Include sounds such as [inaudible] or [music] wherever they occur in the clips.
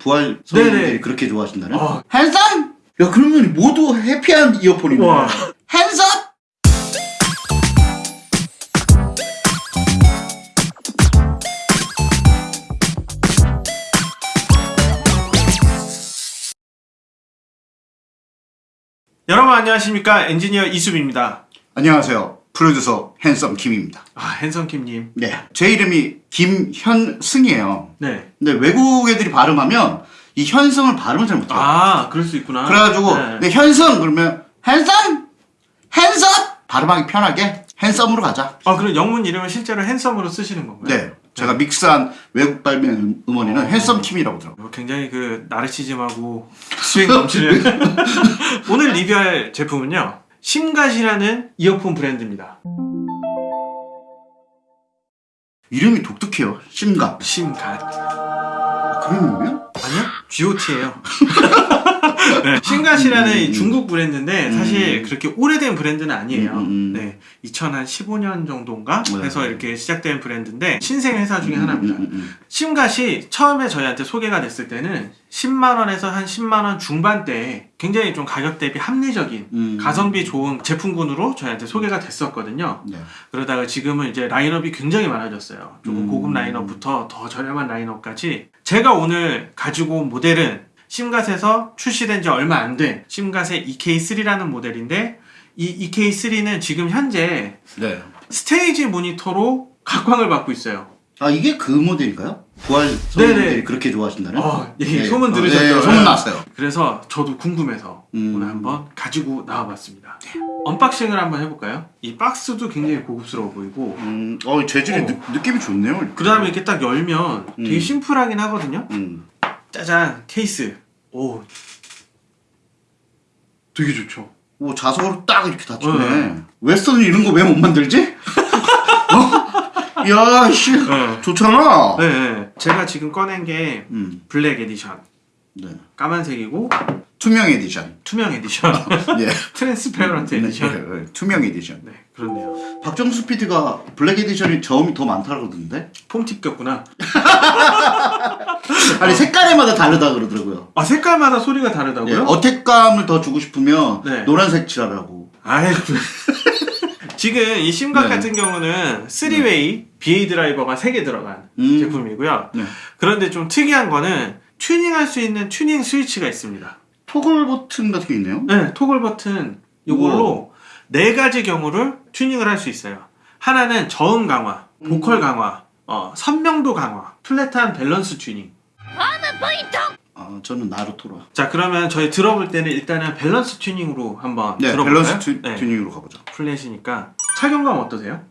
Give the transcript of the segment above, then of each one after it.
부활 네네. 그렇게 좋아하신다는? 어. 핸섬! 야 그러면 모두 해피한 이어폰이네 와. 핸섬! 여러분 안녕하십니까 엔지니어 이수빈입니다. 안녕하세요 프로듀서 핸섬 김입니다 아 핸섬킴님. 네, 제 이름이 김현승이에요 네. 근데 외국 애들이 발음하면 이 현승을 발음을 잘 못해요 아 그럴 수 있구나. 그래가지고 네. 네, 현승 그러면 핸섬! 핸섬! 발음하기 편하게 핸섬으로 가자 아 그럼 영문 이름을 실제로 핸섬으로 쓰시는 건가요? 네, 제가 믹스한 외국 발매 음원에는 어. 핸섬 킴이라고 들어요 어, 굉장히 그 나르시즘하고 스윙 넘치는 [laughs] 오늘 리뷰할 제품은요 심갓이라는 이어폰 브랜드입니다. 이름이 독특해요 심각 심갓 그런 의미야? 아니요 GOT예요. [laughs] [laughs] 네, 심갓이라는 음, 이 음. 중국 브랜드인데 사실 음. 그렇게 오래된 브랜드는 아니에요. 음, 음, 음. 네, 2015년 정도인가 네. 해서 이렇게 시작된 브랜드인데 신생 회사 중에 하나입니다. 음, 음, 음. 심갓이 처음에 저희한테 소개가 됐을 때는 10만원에서 한 10만원 중반대에 굉장히 좀 가격 대비 합리적인 음. 가성비 좋은 제품군으로 저희한테 소개가 됐었거든요. 네. 그러다가 지금은 이제 라인업이 굉장히 많아졌어요. 조금 음. 고급 라인업부터 더 저렴한 라인업까지. 제가 오늘 가지고 온 모델은 심갓에서 출시된 지 얼마 안 된 심갓의 EK3라는 모델인데 이 EK3는 지금 현재 네. 스테이지 모니터로 각광을 받고 있어요. 아 이게 그 모델인가요? 부활 네네. 성인들이 그렇게 좋아하신다는? 어, 예, 네. 소문 어, 들으셨죠? 네, 소문 났어요 그래서 저도 궁금해서 음. 오늘 한번 가지고 나와봤습니다. unboxing을 한번 해볼까요? 이 박스도 굉장히 고급스러워 보이고 음, 어 재질이 어. 느, 느낌이 좋네요 그 다음에 이렇게 딱 열면 되게 음. 심플하긴 하거든요. 음. 짜잔 케이스. 오, 되게 좋죠. 오 자석으로 딱 이렇게 닫혔네 네. 웨스톤은 이런 거 왜 못 만들지? [laughs] 어? 야, 씨, 네. 좋잖아. 네, 네. 제가 지금 꺼낸 게 음, black edition, 네. 까만색이고 투명 에디션. 투명 에디션, 예. [laughs] Transparent edition. 네, 네, 투명 에디션. 네, 그렇네요. 박정수 PD가 black edition이 저음이 더 많다 그러던데? foam tip 꼈구나. [laughs] 아니 색깔에마다 다르다 그러더라고요. 아 색깔마다 소리가 예, 다르다고요? attack감을 더 주고 싶으면 네. 노란색 칠하라고. 아이 [laughs] 지금 이 심갓 네. 같은 경우는 3way BA 드라이버가 3개 들어간 음. 제품이고요. 네. 그런데 좀 특이한 거는 튜닝할 수 있는 튜닝 스위치가 있습니다. toggle 버튼 같은 게 있네요. 네, toggle 버튼 이걸로 네 가지 경우를 튜닝을 할 수 있어요. 하나는 저음 강화, 보컬 음. 강화, 어, 선명도 강화, flat한 밸런스 튜닝. 아, 저는 나루토라. 자, 그러면 저희 들어볼 때는 일단은 밸런스 튜닝으로 한번 네, 들어볼까요? 밸런스 튜, 네, 튜닝으로 가보죠. flat이니까 착용감 어떠세요?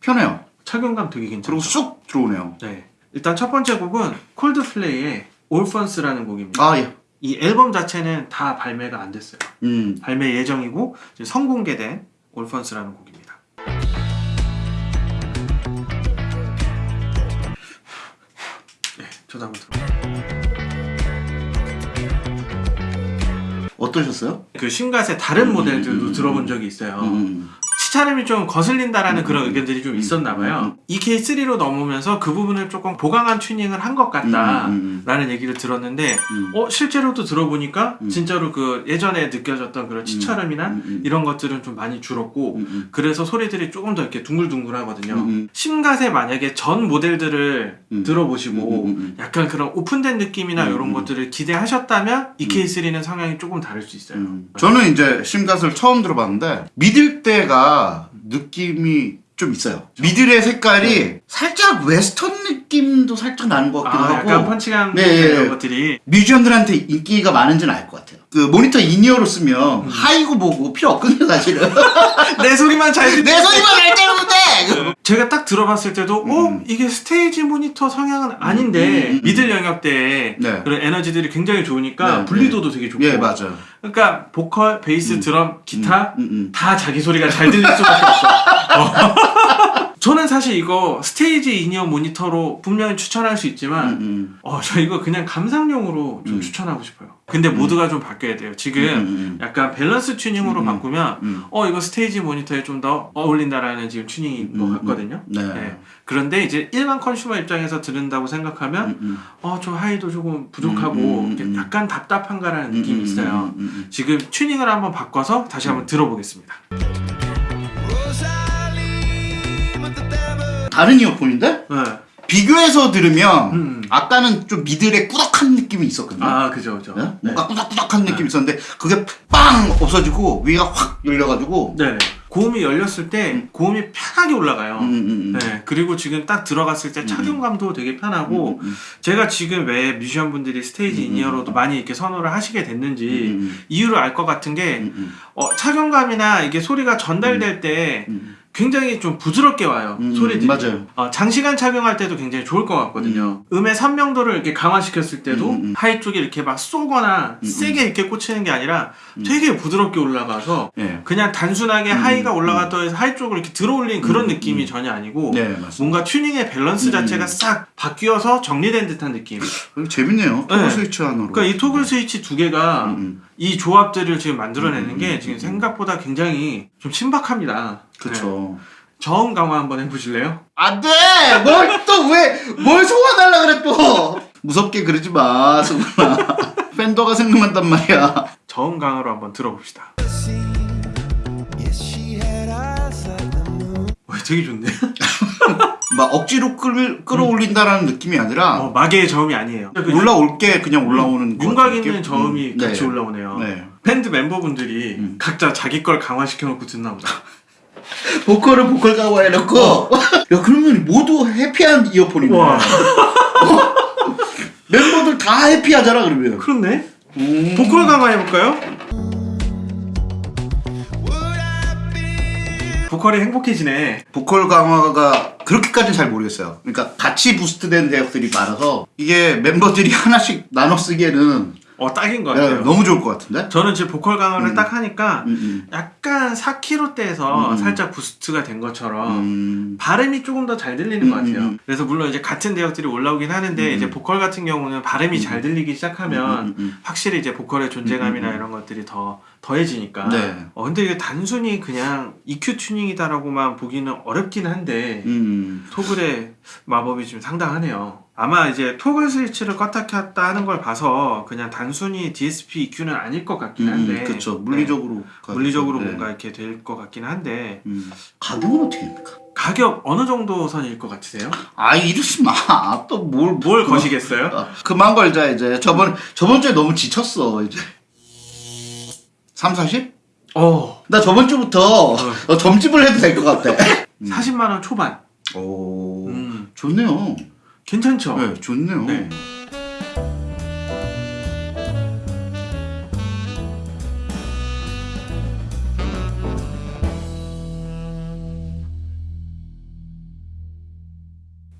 편해요. 착용감 되게 괜찮죠? 그리고 쑥 들어오네요. 네. 일단 첫 번째 곡은 콜드플레이의 올펀스라는 곡입니다. 아, 예. 이 앨범 자체는 다 발매가 안 됐어요. 음. 발매 예정이고 선공개된 올펀스라는 곡입니다. 네, 저도 한번 들어. 어떠셨어요? 그 신갓의 다른 음, 모델들도 음, 음, 들어본 음. 적이 있어요. 음. 시차림이 좀 거슬린다라는 그런 음, 의견들이 좀 음, 있었나 봐요. EK3로 넘으면서 그 부분을 조금 보강한 튜닝을 한 것 같다라는 음, 음, 얘기를 들었는데 음. 어 실제로도 들어보니까 음. 진짜로 그 예전에 느껴졌던 그런 음, 음, 이런 것들은 좀 많이 줄었고 음, 음. 그래서 소리들이 조금 더 이렇게 둥글둥글 하거든요. 음, 음. 심갓에 만약에 전 모델들을 음. 들어보시고 음, 음, 음. 약간 그런 오픈된 느낌이나 음, 이런 음. 것들을 기대하셨다면 EK3는 성향이 조금 다를 수 있어요. 음. 저는 이제 심갓을 처음 들어봤는데 middle 대가 느낌이 좀 있어요. middle의 색깔이 살짝 웨스톤 느낌도 살짝 나는 것 같기도 아, 하고 약간 펀치감 네, 예, 이런 예. 것들이 뮤지션들한테 인기가 많은지는 알 것 같아요. 그 모니터 in-ear로 쓰면 음. high고 뭐고 필요 없거든요 사실은. [laughs] 내 소리만 잘 듣. 내 소리만 알 때문에. 제가 딱 들어봤을 때도 음. 어 이게 스테이지 모니터 성향은 아닌데 음, 음, 음. middle 영역대에 네. 그런 에너지들이 굉장히 좋으니까 네, 분리도도 되게 좋고 예 맞아요. 그러니까 보컬, 베이스, 음. 드럼, 기타 음, 음, 음. 다 자기 소리가 잘 들릴 수밖에 없어. 어. [laughs] 저는 사실 이거 스테이지 in-ear 모니터로 분명히 추천할 수 있지만 음, 음. 어, 저 이거 그냥 감상용으로 좀 음. 추천하고 싶어요. 근데 모드가 좀 바뀌어야 돼요. 지금 음, 음, 약간 밸런스 튜닝으로 음, 음. 바꾸면 음. 어 이거 스테이지 모니터에 좀 더 어울린다라는 지금 튜닝인 것 음, 음. 같거든요. 네. 네. 그런데 이제 일반 consumer 입장에서 들은다고 생각하면 음, 음. 어 좀 high도 조금 부족하고 음, 음, 음. 약간 답답한가라는 음, 느낌이 음, 있어요. 음, 음, 음. 지금 튜닝을 한번 바꿔서 다시 한번 들어보겠습니다. 다른 이어폰인데 네. 비교해서 들으면 음. 아까는 좀 middle에 꾸덕한 느낌이 있었거든요. 아 그죠 그죠. 네? 네. 뭔가 꾸덕꾸덕한 느낌이 있었는데 그게 빵 없어지고 위가 확 열려가지고 네. 고음이 열렸을 때 고음이 편하게 올라가요. 음, 음, 음. 네. 그리고 지금 딱 들어갔을 때 착용감도 되게 편하고 음, 음, 제가 지금 왜 뮤지션 분들이 스테이지 in-ear로도 많이 이렇게 선호를 하시게 됐는지 음, 이유를 알 것 같은 게 음, 음, 어, 착용감이나 이게 소리가 전달될 때 음. 굉장히 좀 부드럽게 와요 음, 소리들이 맞아요. 어, 장시간 착용할 때도 굉장히 좋을 것 같거든요 음. 의 선명도를 이렇게 강화시켰을 때도 음, 음. high 쪽에 이렇게 막 쏘거나 음, 세게 이렇게 꽂히는 게 아니라 되게 부드럽게 올라가서 예. 그냥 단순하게 음, high가 음. 올라갔다 해서 high 쪽으로 이렇게 들어올린 그런 음, 느낌이 음. 전혀 아니고 네. 뭔가 튜닝의 밸런스 음. 자체가 싹 바뀌어서 정리된 듯한 느낌. 어, 재밌네요. Toggle 네. 스위치 하나로. 그러니까 이 toggle 스위치 두 개가 음, 음. 이 조합들을 지금 만들어내는 음, 게 음, 지금 음. 생각보다 굉장히 좀 신박합니다. 네. 그쵸. 저음 강화 한번 해보실래요? 안 돼! 뭘 또 왜, 뭘 소환하려 그래 또! 무섭게 그러지 마, 승훈아. [laughs] 팬더가 생각난단 말이야. 저음 강화로 한번 들어봅시다. 와, 되게 좋네. [laughs] 막 억지로 끌, 끌어올린다라는 느낌이 아니라, 어, 마개의 저음이 아니에요. 올라올 게 그냥 올라오는 거 윤곽 있는? 저음이 음, 같이 네. 올라오네요. 네. 밴드 멤버분들이 음. 각자 자기 걸 강화시켜놓고 듣나 보다. [laughs] 보컬을 보컬 가고 해놓고, [laughs] 야, 그러면 모두 해피한 이어폰이네. 와. [laughs] 어? 멤버들 다 해피하잖아, 그러면. 그렇네. 음. 보컬 강화 해볼까요? 보컬이 행복해지네. 보컬 강화가 그렇게까지는 잘 모르겠어요. 그러니까 같이 부스트된 대역들이 많아서 이게 멤버들이 하나씩 나눠 쓰기에는 어 딱인 것 네, 같아요. 너무 좋을 것 같은데? 저는 지금 보컬 강화를 음. 딱 하니까 음, 음. 약간 4kg대에서 음. 살짝 부스트가 된 것처럼 음. 발음이 조금 더 잘 들리는 것 음, 같아요. 음. 그래서 물론 이제 같은 대역들이 올라오긴 하는데 음. 이제 보컬 같은 경우는 발음이 잘 들리기 시작하면 음, 음, 확실히 이제 보컬의 존재감이나 음, 음. 이런 것들이 더 더해지니까. 네. 어 근데 이게 단순히 그냥 EQ 튜닝이다라고만 보기는 어렵긴 한데 음. 토글의 마법이 좀 상당하네요. 아마 이제 토글 스위치를 껐다 켰다 하는 걸 봐서 그냥 단순히 DSP EQ는 아닐 것 같긴 한데. 음, 그렇죠. 네. 물리적으로. 물리적으로 네. 뭔가 이렇게 될 것 같긴 한데 음. 가격은 어떻게 됩니까? 가격 어느 정도 선일 것 같으세요? 아 이러지 마. 또뭘뭘 거시겠어요? 아, 그만 걸자 이제. 저번 저번 주에 너무 지쳤어 이제. 3, 40? 어 나 저번 주부터 어, 점집을 해도 될 것 같아. 40만 원 초반. 오. 음, 좋네요. 괜찮죠? 네, 좋네요. 네.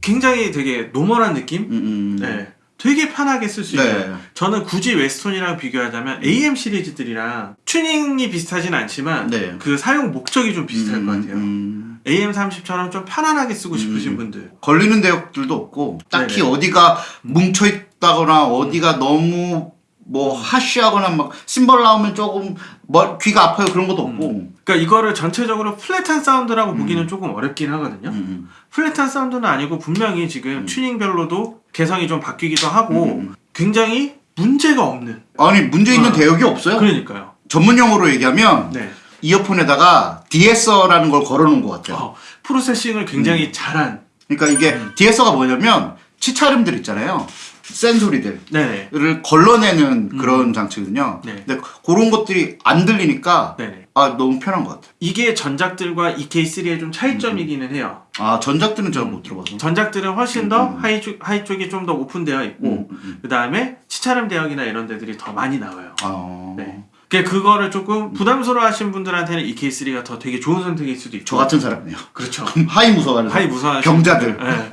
굉장히 되게 normal한 느낌? 음, 음. 네. 되게 편하게 쓸수 네. 있어요. 저는 굳이 Westone이랑 비교하자면 AM 시리즈들이랑 튜닝이 비슷하진 않지만 네. 그 사용 목적이 좀 비슷할 음, 것 같아요. 음. AM30처럼 좀 편안하게 쓰고 싶으신 음. 분들. 걸리는 대역들도 없고 딱히 네네. 어디가 뭉쳐 있다거나 어디가 너무 뭐 harsh하거나 막 심벌 나오면 조금 뭐 귀가 아파요 그런 것도 없고. 그러니까 이거를 전체적으로 flat한 사운드라고 보기는 조금 어렵긴 하거든요. 음, flat한 사운드는 아니고 분명히 지금 튜닝별로도 개성이 좀 바뀌기도 하고 음. 굉장히 문제가 없는. 아니 문제 있는 어. 대역이 없어요. 그러니까요. 전문 용어로 얘기하면 네. 이어폰에다가 DSR라는 걸 걸어놓은 것 같아요. 어, 프로세싱을 굉장히 음. 잘한. 그러니까 이게 DSR가 뭐냐면 치차름들 있잖아요. 센 소리들. 네네. 를 걸러내는 그런 장치거든요. 네. 근데 그런 것들이 안 들리니까 네네. 아 너무 편한 것 같아요. 이게 전작들과 EK3의 좀 차이점이기는 해요. 아 전작들은 제가 못 들어봐서. 전작들은 훨씬 더 음. high, 쪽, high 쪽이 좀 더 오픈되어 있고 음, 음, 음. 그 다음에 치찰음 대역이나 이런 데들이 더 많이 나와요. 아, 네. 그 그거를 조금 부담스러워 하신 분들한테는 EK3가 더 되게 좋은 선택일 수도 있고 저 같은 사람이에요. 그렇죠. [laughs] 하이 무서워하는 하이 무서워하시는 병자들. 분들. 네.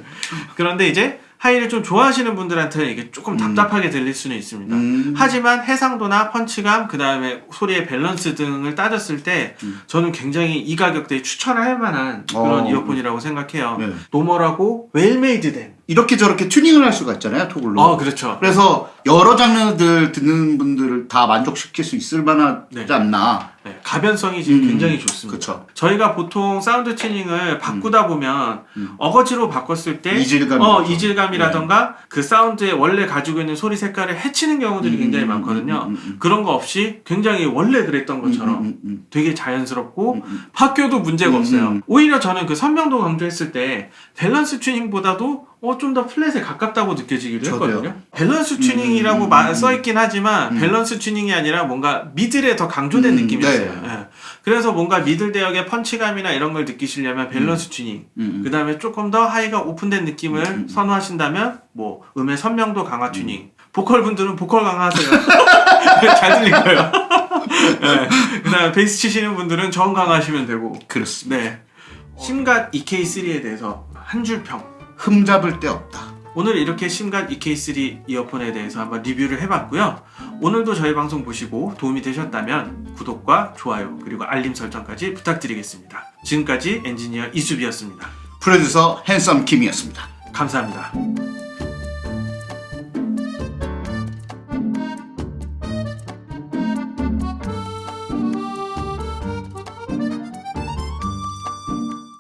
그런데 이제 high를 좀 좋아하시는 분들한테는 이게 조금 음. 답답하게 들릴 수는 있습니다. 음. 하지만 해상도나 펀치감, 그 다음에 소리의 밸런스 등을 따졌을 때 음. 저는 굉장히 이 가격대에 추천할 만한 그런 어. 이어폰이라고 생각해요. 네. normal하고 well-made된. 이렇게 저렇게 튜닝을 할 수가 있잖아요, toggle로. 어, 그렇죠. 그래서 여러 장르들 듣는 분들을 다 만족시킬 수 있을 만하지 네. 않나. 네, 가변성이 지금 음. 굉장히 좋습니다. 그쵸. 저희가 보통 사운드 튜닝을 바꾸다 보면 음. 어거지로 바꿨을 때 이질감이 어. 이질감이라던가 그 사운드에 원래 가지고 있는 소리 색깔을 해치는 경우들이 음, 굉장히 음, 많거든요. 음, 음, 음. 그런 거 없이 굉장히 원래 그랬던 것처럼 음, 음, 음, 되게 자연스럽고 음, 음. 학교도 문제가 음, 없어요. 음. 오히려 저는 그 선명도 강조했을 때 밸런스 튜닝보다도 어, 좀 더 flat에 가깝다고 느껴지기도 저도요. 했거든요. 밸런스 튜닝이라고 음, 마- 음, 써있긴 하지만 음. 밸런스 튜닝이 아니라 뭔가 middle에 더 강조된 음, 느낌이었어요. 네. 예. 그래서 뭔가 middle 대역의 펀치감이나 이런 걸 느끼시려면 밸런스 튜닝, 음, 음. 그 다음에 조금 더 high가 오픈된 느낌을 음, 음. 선호하신다면 뭐 음의 선명도 강화 튜닝, 보컬 분들은 보컬 강화하세요. [laughs] [laughs] 잘 들릴 거예요. 네. 그 다음에 베이스 치시는 분들은 저음 강화하시면 되고. 그렇습니다. 네. 심갓 EK3에 대해서 한 줄 평. 흠잡을 데 없다. 오늘 이렇게 심갓 EK3 이어폰에 대해서 한번 리뷰를 해봤고요. 오늘도 저희 방송 보시고 도움이 되셨다면 구독과 좋아요 그리고 알림 설정까지 부탁드리겠습니다. 지금까지 엔지니어 이수비였습니다. 프로듀서 핸섬 김이었습니다. 감사합니다.